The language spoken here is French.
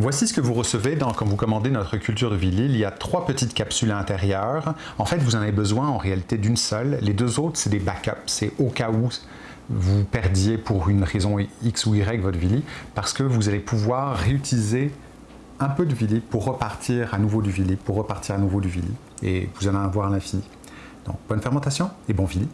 Voici ce que vous recevez dans, quand vous commandez notre culture de Villy. Il y a trois petites capsules à l'intérieur. En fait, vous en avez besoin en réalité d'une seule. Les deux autres, c'est des backups. C'est au cas où vous perdiez pour une raison X ou Y votre Villy, parce que vous allez pouvoir réutiliser un peu de Villy pour repartir à nouveau du Villy, pour repartir à nouveau du Villy. Et vous allez en avoir à l'infini. Donc, bonne fermentation et bon Villy.